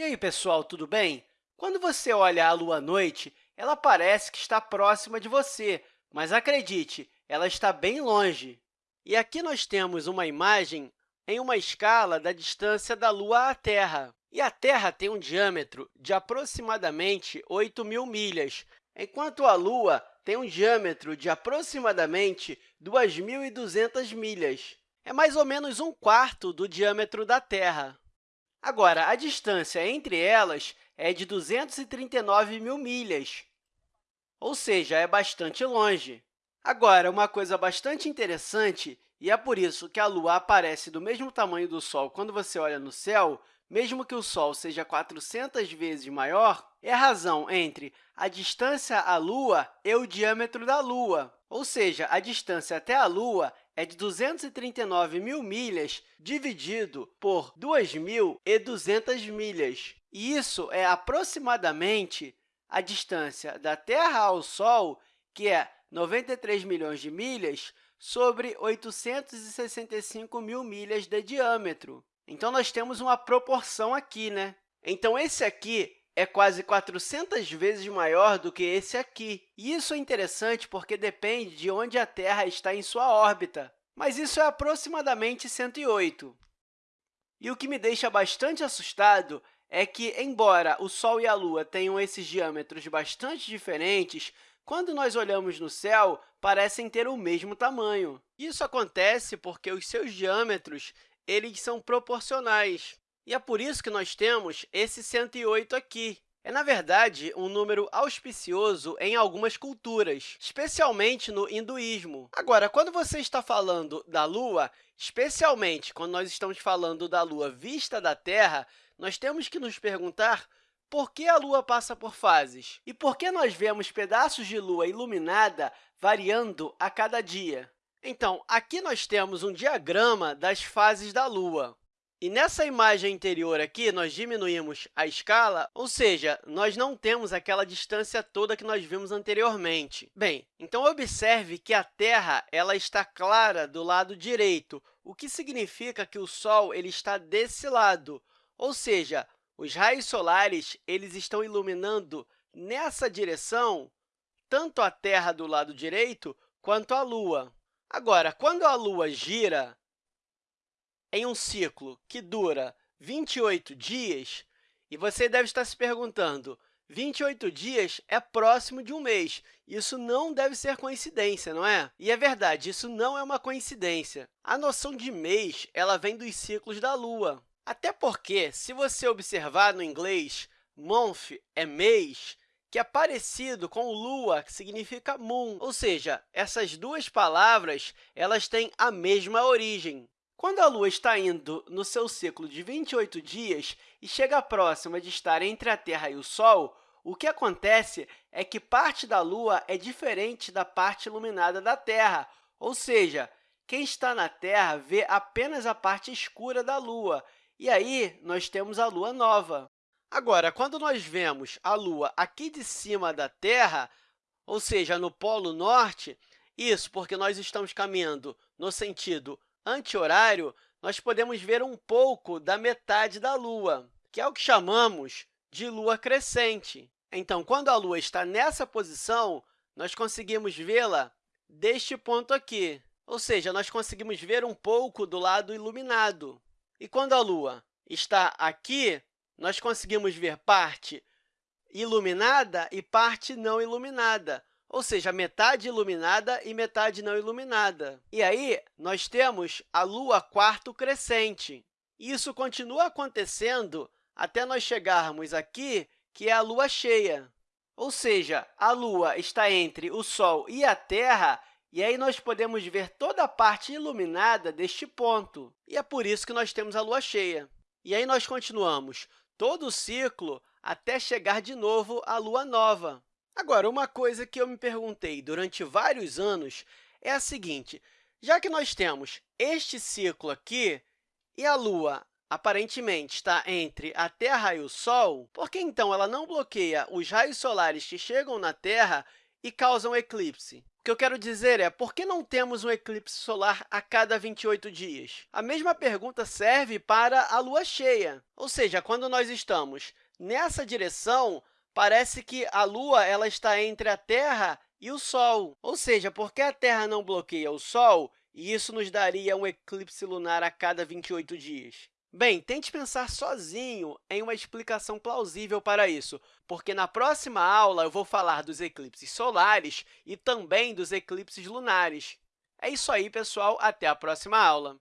E aí, pessoal, tudo bem? Quando você olha a Lua à noite, ela parece que está próxima de você, mas acredite, ela está bem longe. E aqui nós temos uma imagem em uma escala da distância da Lua à Terra. E a Terra tem um diâmetro de aproximadamente 8 mil milhas, enquanto a Lua tem um diâmetro de aproximadamente 2.200 milhas. É mais ou menos um quarto do diâmetro da Terra. Agora, a distância entre elas é de 239 mil milhas, ou seja, é bastante longe. Agora, uma coisa bastante interessante, e é por isso que a Lua aparece do mesmo tamanho do Sol quando você olha no céu, mesmo que o Sol seja 400 vezes maior, é a razão entre a distância à Lua e o diâmetro da Lua, ou seja, a distância até a Lua é de 239 mil milhas dividido por 2.200 milhas. E isso é aproximadamente a distância da Terra ao Sol, que é 93 milhões de milhas, sobre 865 mil milhas de diâmetro. Então, nós temos uma proporção aqui, né? Então, esse aqui é quase 400 vezes maior do que esse aqui. E isso é interessante porque depende de onde a Terra está em sua órbita, mas isso é aproximadamente 108. E o que me deixa bastante assustado é que, embora o Sol e a Lua tenham esses diâmetros bastante diferentes, quando nós olhamos no céu, parecem ter o mesmo tamanho. Isso acontece porque os seus diâmetros eles são proporcionais. E é por isso que nós temos esse 108 aqui. É, na verdade, um número auspicioso em algumas culturas, especialmente no hinduísmo. Agora, quando você está falando da Lua, especialmente quando nós estamos falando da Lua vista da Terra, nós temos que nos perguntar por que a Lua passa por fases e por que nós vemos pedaços de Lua iluminada variando a cada dia. Então, aqui nós temos um diagrama das fases da Lua. E nessa imagem anterior aqui, nós diminuímos a escala, ou seja, nós não temos aquela distância toda que nós vimos anteriormente. Bem, então observe que a Terra ela está clara do lado direito, o que significa que o Sol ele está desse lado, ou seja, os raios solares eles estão iluminando nessa direção tanto a Terra do lado direito quanto a Lua. Agora, quando a Lua gira em um ciclo que dura 28 dias, e você deve estar se perguntando, 28 dias é próximo de um mês. Isso não deve ser coincidência, não é? E é verdade, isso não é uma coincidência. A noção de mês ela vem dos ciclos da Lua. Até porque, se você observar no inglês, month é mês, que é parecido com lua, que significa moon, ou seja, essas duas palavras elas têm a mesma origem. Quando a Lua está indo no seu ciclo de 28 dias e chega próxima de estar entre a Terra e o Sol, o que acontece é que parte da Lua é diferente da parte iluminada da Terra, ou seja, quem está na Terra vê apenas a parte escura da Lua, e aí, nós temos a Lua nova. Agora, quando nós vemos a Lua aqui de cima da Terra, ou seja, no Polo Norte, isso porque nós estamos caminhando no sentido anti-horário, nós podemos ver um pouco da metade da Lua, que é o que chamamos de Lua crescente. Então, quando a Lua está nessa posição, nós conseguimos vê-la deste ponto aqui, ou seja, nós conseguimos ver um pouco do lado iluminado. E quando a Lua está aqui, nós conseguimos ver parte iluminada e parte não iluminada, ou seja, metade iluminada e metade não iluminada. E aí, nós temos a Lua quarto crescente. Isso continua acontecendo até nós chegarmos aqui, que é a Lua cheia. Ou seja, a Lua está entre o Sol e a Terra e aí nós podemos ver toda a parte iluminada deste ponto. E é por isso que nós temos a Lua cheia. E aí nós continuamos todo o ciclo até chegar de novo à Lua nova. Agora, uma coisa que eu me perguntei durante vários anos é a seguinte, já que nós temos este ciclo aqui e a Lua aparentemente está entre a Terra e o Sol, por que então ela não bloqueia os raios solares que chegam na Terra e causam eclipse? O que eu quero dizer é, por que não temos um eclipse solar a cada 28 dias? A mesma pergunta serve para a lua cheia, ou seja, quando nós estamos nessa direção, parece que a Lua ela está entre a Terra e o Sol, ou seja, porque a Terra não bloqueia o Sol, e isso nos daria um eclipse lunar a cada 28 dias. Bem, tente pensar sozinho em uma explicação plausível para isso, porque na próxima aula eu vou falar dos eclipses solares e também dos eclipses lunares. É isso aí, pessoal. Até a próxima aula!